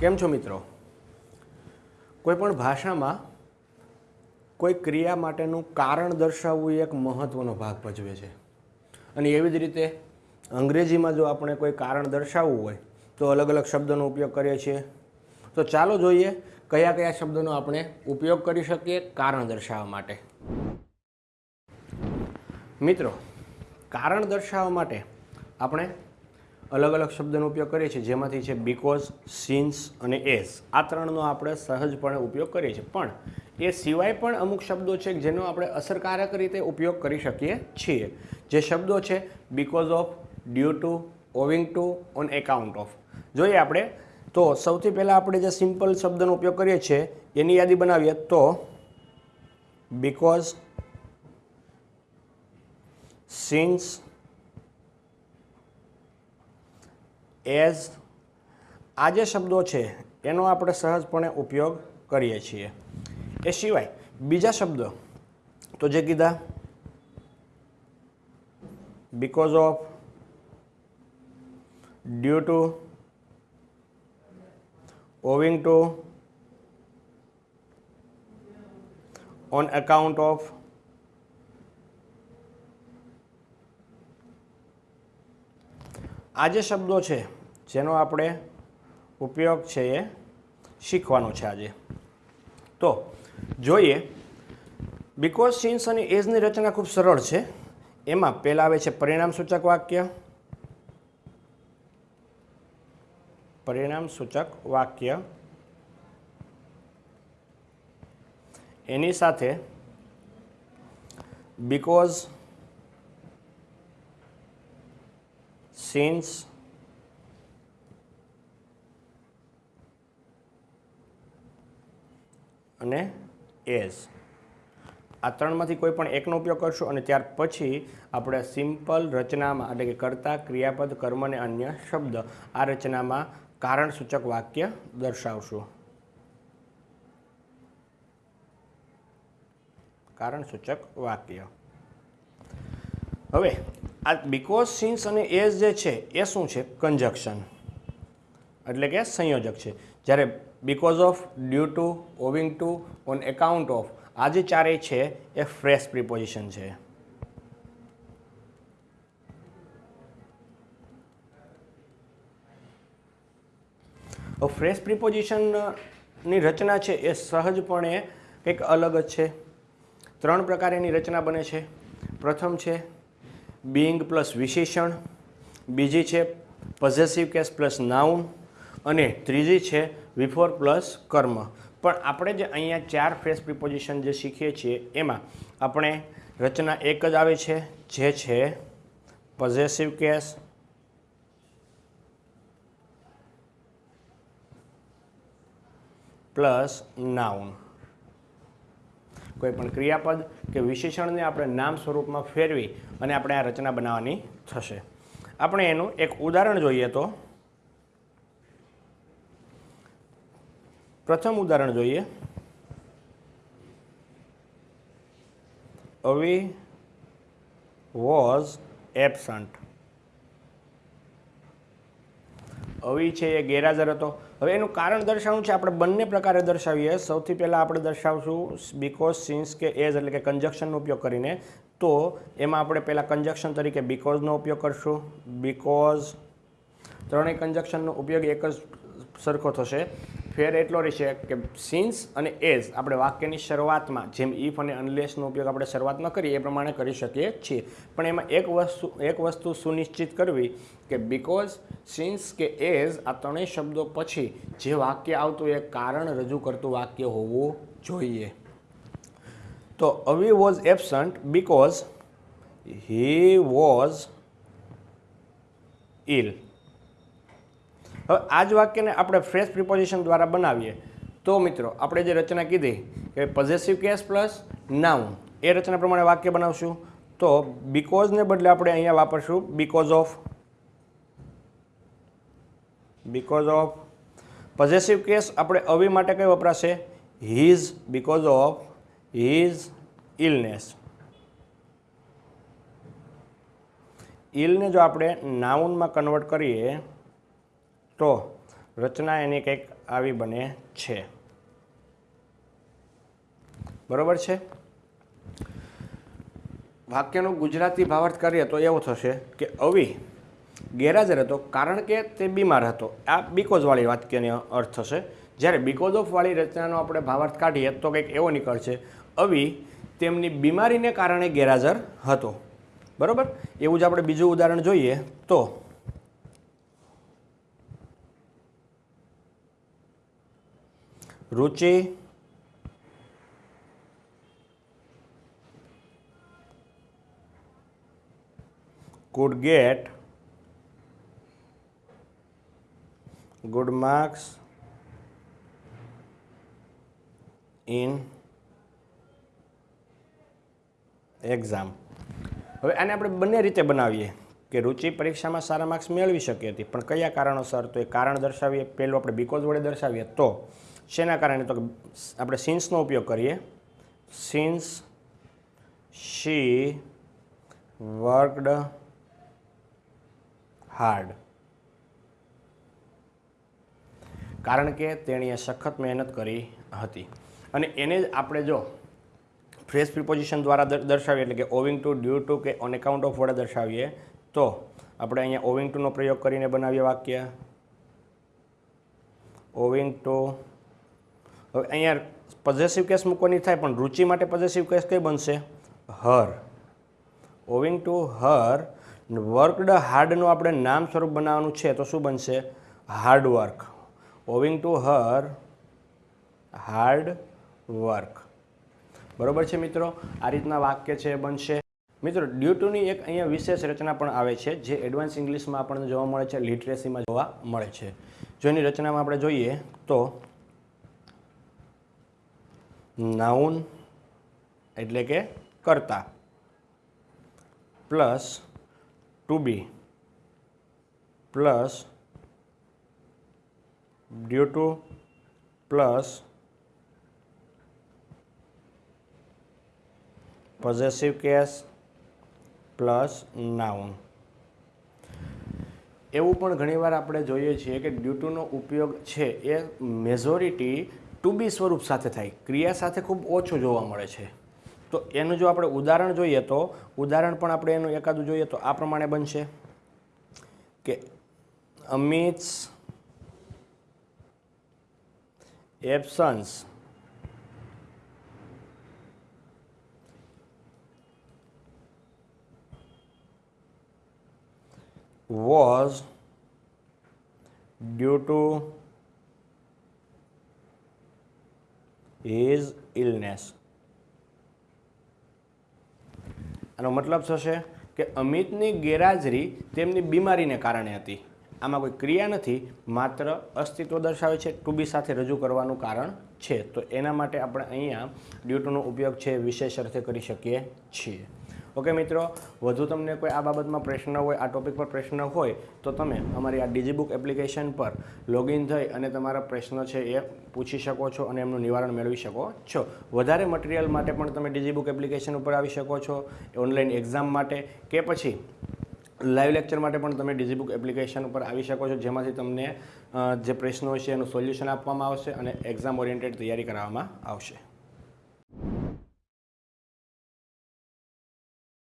કેમ છો મિત્રો? કોઈ પણ ભાષામાં કોઈ ક્રિયા માટેનું કારણ દર્શાવવું એક મહત્ત્વનો ભાગ ભજવે છે. અને એવી જ રીતે અંગ્રેજીમાં જો આપણે કોઈ કારણ દર્શાવવું હોય, તો અલગ અલગ શબ્દોનો ઉપયોગ કરીએ છીએ. તો ચાલો જોઈએ કયા કયા શબ્દોનો આપણે ઉપયોગ કરી શકીએ કારણ દર્શાવવા માટે. મિત્રો, કારણ દર્શાવવા માટે આપણે અલગ અલગ શબ્દનો ઉપયોગ કરીએ છીએ, જેમાંથી છે બીકોઝ સિન્સ અને એસ આ ત્રણનો આપણે સહજપણે ઉપયોગ કરીએ છીએ. પણ એ સિવાય પણ અમુક શબ્દો છે જેનો આપણે અસરકારક રીતે ઉપયોગ કરી શકીએ છીએ. જે શબ્દો છે because of due to owing to on account of જોઈએ આપણે, તો સૌથી પહેલાં આપણે જે સિમ્પલ શબ્દનો ઉપયોગ કરીએ છીએ, એની યાદી બનાવીએ. તો બીકોઝ સિન્સ એઝ આ જે શબ્દો છે, એનો આપણે સહજપણે ઉપયોગ કરીએ છીએ. એ સિવાય બીજા શબ્દો, તો જે કીધા because of due to owing to on account of આ જે શબ્દો છે, જેનો આપણે ઉપયોગ છે એ શીખવાનો છે આજે. તો, જોઈએ. બિકોઝ સિન્સ અને એઝની રચના ખૂબ સરળ છે, એમાં પહેલાં આવે છે પરિણામ સૂચક વાક્ય. પરિણામ સૂચક વાક્ય. એની સાથે બીકોઝ સિન્સ અને એઝ. આ ત્રણમાંથી કોઈ પણ એકનો ઉપયોગ કરશું અને ત્યાર પછી આપણે સિમ્પલ રચનામાં એટલે કે કર્તા, ક્રિયાપદ, કર્મ અને અન્ય શબ્દ આ રચનામાં કારણ સૂચક વાક્ય દર્શાવશું. કારણ સૂચક વાક્ય. હવે આ બિકોઝ સિન્સ અને એઝ જે છે, એ શું છે? કન્જક્શન એટલે કે સંયોજક છે. જ્યારે because of due to owing to on account of આ જે ચારેય છે, એ ફ્રેશ પ્રિપોઝિશન છે. ફ્રેશ પ્રિપોઝિશનની રચના છે, એ સહજપણે કંઈક અલગ જ છે. ત્રણ પ્રકારેની રચના બને છે. પ્રથમ છે બિંગ પ્લસ વિશેષણ, બીજી છે પોઝેસિવ કેસ પ્લસ નાઉન અને ત્રીજી છે વિફોર પ્લસ કર્મ. પણ આપણે જે અહીંયા ચાર ફ્રેશ પ્રિપોઝિશન જે શીખીએ છીએ, એમાં આપણે રચના એક જ આવે છે, જે છે પોઝેસિવ કેસ પ્લસ નાઉન કોઈ પણ ક્રિયાપદ કે વિશેષણને આપણે નામ સ્વરૂપમાં ફેરવી અને આપણે આ રચના બનાવવાની થશે. આપણે એનું એક ઉદાહરણ જોઈએ તો. પ્રથમ ઉદાહરણ જોઈએ. અવી વોઝ એબસન્ટ. અવી છે, એ ગેરહાજર હતો. હવે એનું કારણ દર્શાવવું છે, આપણે બંને પ્રકારે દર્શાવીએ. સૌથી પહેલાં આપણે દર્શાવશું બીકોઝ સિન્સ કે એઝ એટલે કે કન્જક્શનનો ઉપયોગ કરીને. તો એમાં આપણે પહેલાં કન્જક્શન તરીકે બીકોઝનો ઉપયોગ કરશું. બીકોઝ ત્રણેય કન્જક્શનનો ઉપયોગ એક જ સરખો થશે. ફેર એટલો રહેશે કે સિન્સ અને એઝ આપણે વાક્યની શરૂઆતમાં જેમ ઇફ અને અનલેસનો ઉપયોગ આપણે શરૂઆતમાં કરીએ એ પ્રમાણે કરી શકીએ છીએ. પણ એમાં એક વસ્તુ એક વસ્તુ સુનિશ્ચિત કરવી કે બિકોઝ સિન્સ કે એઝ આ ત્રણેય શબ્દો પછી જે વાક્ય આવતું એ કારણ રજૂ કરતું વાક્ય હોવું જોઈએ. તો Avi was absent because he was ill હવે આ જ વાક્યને આપણે ફ્રેશ પ્રિપોઝિશન દ્વારા બનાવીએ. તો મિત્રો, આપણે જે રચના કીધી કે પોઝેસિવ કેસ પ્લસ નાઉન એ રચના પ્રમાણે વાક્ય બનાવશું. તો બીકોઝને બદલે આપણે અહીંયા વાપરશું because of because of possessive case આપણે અવી માટે કઈ વપરાશે? His because of his illness ઇલને જો આપણે નાઉનમાં કન્વર્ટ કરીએ તો રચના એની કંઈક આવી બને છે. બરોબર છે? વાક્યનો ગુજરાતી ભાવાર્થ કરીએ તો એવો થશે કે અવિ ગેરહાજર હતો કારણ કે તે બીમાર હતો. આ બીકોઝવાળી વાક્યનો અર્થ થશે. જ્યારે બીકોઝ ઓફવાળી રચનાનો આપણે ભાવાર્થ કાઢીએ તો કંઈક એવો નીકળશે. અવિ તેમની બીમારીને કારણે ગેરહાજર હતો. બરોબર? એવું જ આપણે બીજું ઉદાહરણ જોઈએ તો Ruchi? Could get. Good marks. In. Exam હવે આને આપણે બંને રીતે બનાવીએ કે રુચિ પરીક્ષામાં સારા માર્ક્સ મેળવી શકી હતી પણ કયા કારણોસર તો એ કારણ દર્શાવીએ? પહેલું આપણે બીકોઝ વડે દર્શાવીએ તો શેના કારણે? તો આપણે સિન્સનો ઉપયોગ કરીએ. સિન્સ શી વર્કડ હાર્ડ કારણ કે તેણીએ સખત મહેનત કરી હતી. અને એને જ આપણે જો ફ્રેશ પ્રિપોઝિશન દ્વારા દર્શાવીએ, એટલે કે ઓવિંગ ટુ ડ્યુ ટુ કે ઓન એકાઉન્ટ ઓફ વડે દર્શાવીએ, તો આપણે અહીંયા ઓવિંગ ટુનો પ્રયોગ કરીને બનાવીએ વાક્ય. ઓવિંગ ટુ હવે અહીંયા પોઝેસિવ કેસ મૂકવાની થાય, પણ રુચિ માટે પોઝેસિવ કેસ કઈ બનશે? Her. Owing to her worked હાર્ડનું આપણે નામ સ્વરૂપ બનાવવાનું છે, તો શું બનશે? Hard work owing to her hard work બરોબર છે મિત્રો? આ રીતના વાક્ય છે બનશે. મિત્રો ડ્યુ ટુની એક અહીંયા વિશેષ રચના પણ આવે છે, જે એડવાન્સ ઇંગ્લિશમાં આપણને જોવા મળે છે લિટરેસીમાં જોવા મળે છે. જો એની રચનામાં આપણે જોઈએ, તો નાઉન એટલે કે કરતા. Plus to be plus due to plus possessive case plus noun એવું પણ ઘણીવાર આપણે જોઈએ છીએ કે ડ્યુટુનો ઉપયોગ છે એ મેજોરિટી ટુ બી સ્વરૂપ સાથે થાય. ક્રિયા સાથે ખૂબ ઓછું જોવા મળે છે. તો એનું જો આપણે ઉદાહરણ જોઈએ તો, ઉદાહરણ પણ આપણે એનું એકાદું જોઈએ તો આ પ્રમાણે બનશે કે Amit's absence was due to his illness આનો મતલબ થશે કે અમિતની ગેરહાજરી તેમની બીમારીને કારણે હતી. આમાં કોઈ ક્રિયા નથી, માત્ર અસ્તિત્વ દર્શાવે છે ટુ બી સાથે રજૂ કરવાનું કારણ છે. તો એના માટે આપણે અહીંયા ડ્યુટુનો ઉપયોગ છે વિશેષ અર્થે કરી શકીએ છીએ. ઓકે, મિત્રો, વધુ તમને કોઈ આ બાબતમાં પ્રશ્ન હોય, આ ટોપિક પર પ્રશ્ન હોય, તો તમે અમારી આ ડિજીબુક એપ્લિકેશન પર લોગિન થઈ અને તમારા પ્રશ્નો છે એ પૂછી શકો છો અને એમનું નિવારણ મેળવી શકો છો. વધારે મટીરિયલ માટે પણ તમે ડિજીબુક એપ્લિકેશન ઉપર આવી શકો છો ઓનલાઈન એક્ઝામ માટે કે પછી લાઈવ લેક્ચર માટે પણ તમે ડિજીબુક એપ્લિકેશન ઉપર આવી શકો છો, જેમાંથી તમને જે પ્રશ્નો છે એનું સોલ્યુશન આપવામાં આવશે અને એક્ઝામ ઓરિએન્ટેડ તૈયારી કરાવવામાં આવશે.